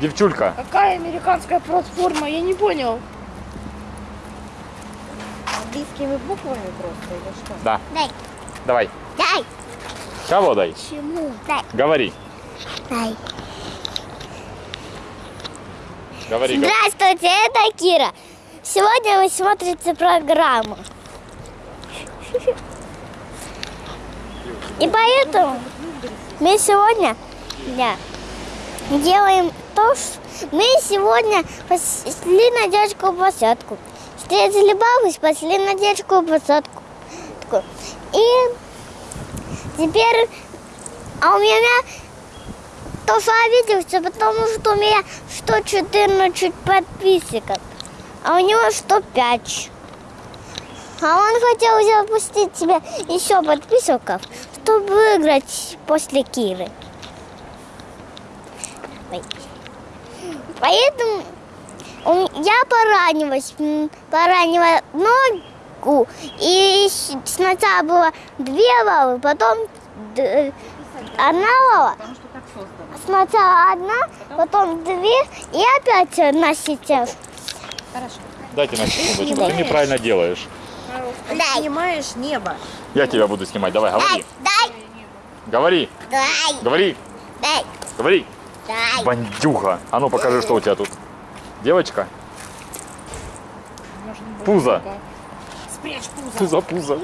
Девчулька. Какая американская платформа? Я не понял. Английскими буквами просто или что? Да. Дай. Давай. Дай. Кого дай? Чему? Дай. Говори. Дай. Говори. Здравствуйте, это Кира. Сегодня вы смотрите программу. И поэтому мы сегодня да, делаем то, что мы сегодня пошли на детскую площадку. Встретили бабу, спасли на детскую. Такую. И теперь, а у меня тоже обиделся, потому что у меня 114 подписчиков, а у него 105. А он хотел запустить себе еще подписчиков, чтобы выиграть после Киры. Ой. Поэтому я поранилась, поранила ногу, и сначала было две лавы, потом одна лава, Потому что так создано. Сначала одна, потом две и опять одна сейчас. Хорошо. Дайте на секундочку. Ты неправильно делаешь. Ты Дай. снимаешь небо. Я тебя буду снимать. Давай, говори. дай, Говори. дай, Говори. дай, Говори. Дай. Бандюха. А ну покажи, что у тебя тут. Девочка? Пузо. Спрячь пузо. Пузо, пузо.